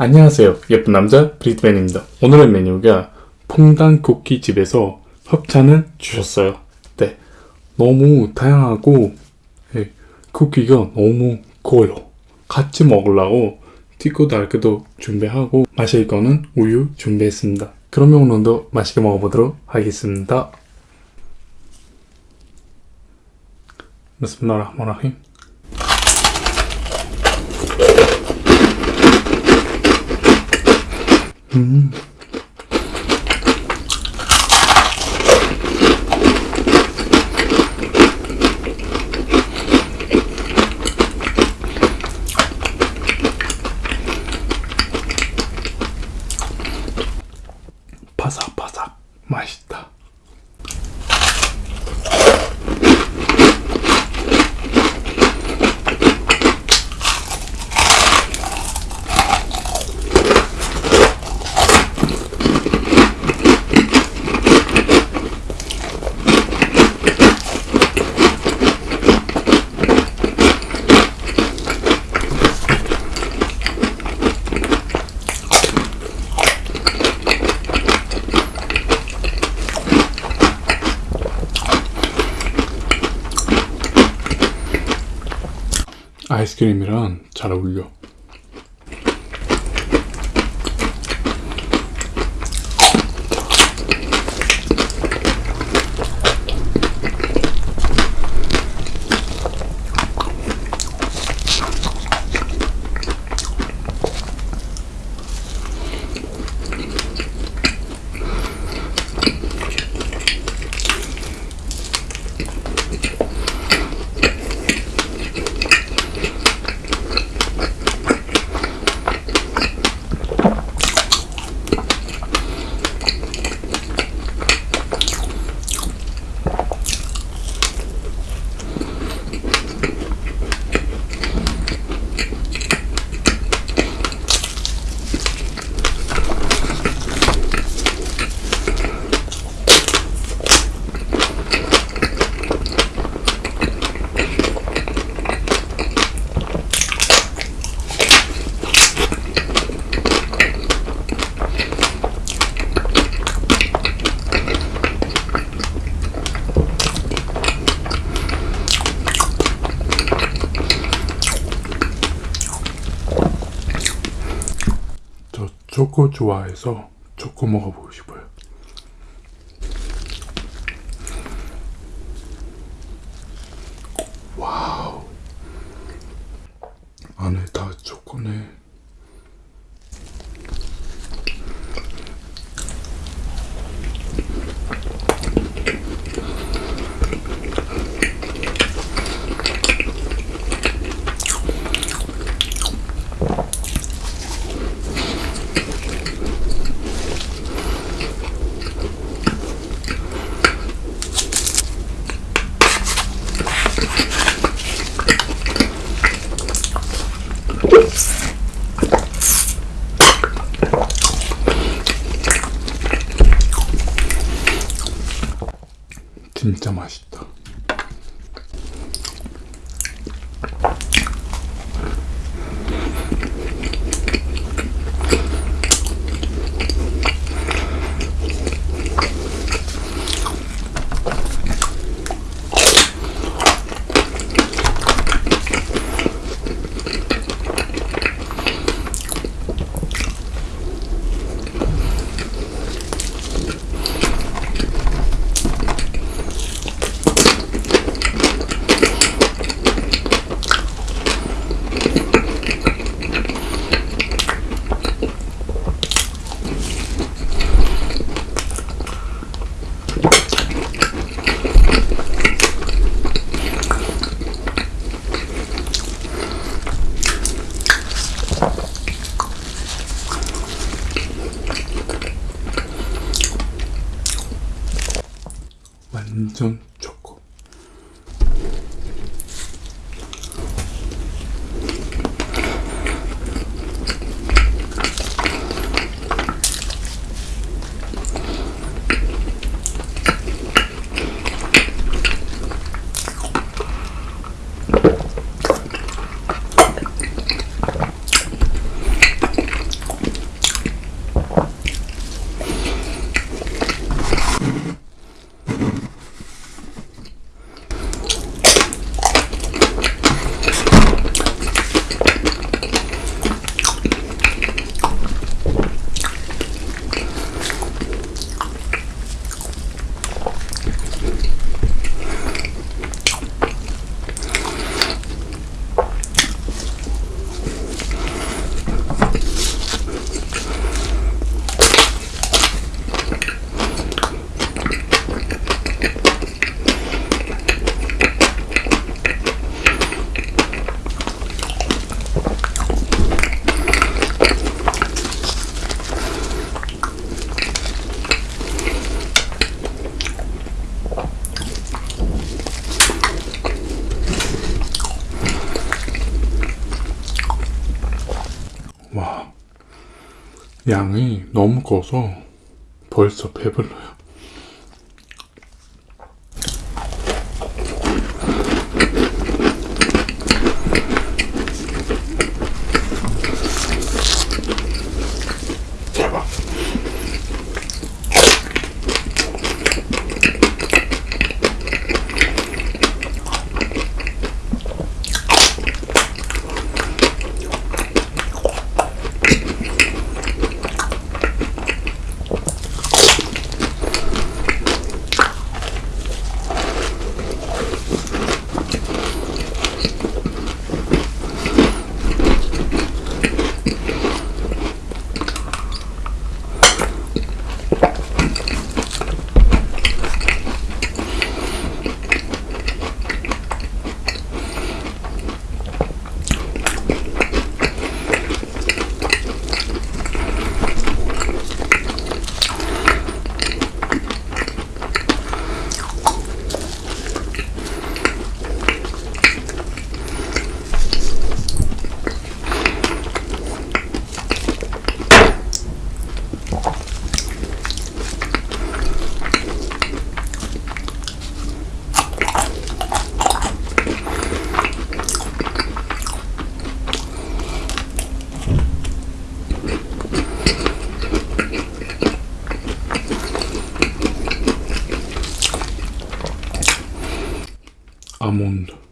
안녕하세요. 예쁜 남자 브리트맨입니다. 오늘의 메뉴가 퐁당 쿠키집에서 협찬을 주셨어요. 네. 너무 다양하고 네, 쿠키가 너무 커요. 같이 먹으려고 티코 달크도 준비하고 마실 거는 우유 준비했습니다. 그러면 오늘도 맛있게 먹어보도록 하겠습니다. 비스밀라 Mm-hmm. 아이스크림이랑 잘 어울려. 초코 좋아해서 초코 먹어보고 싶어요. 와우. 안에 다 초코네. 진짜 맛있다. 완전 《「おっきい! 양이 너무 커서 벌써 배불러요. 아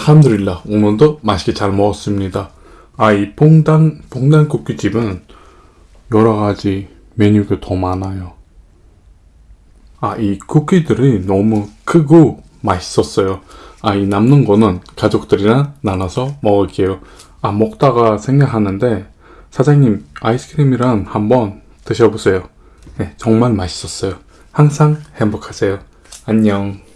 알함드릴라 오늘도 맛있게 잘 먹었습니다. 아이 봉당 봉당 쿠키집은 여러 가지 메뉴가 더 많아요. 아 이 쿠키들이 너무 크고 맛있었어요. 아 이 남는 거는 가족들이랑 나눠서 먹을게요. 아 먹다가 생각하는데 사장님 아이스크림이랑 한번 드셔보세요. 네, 정말 맛있었어요. 항상 행복하세요. 안녕.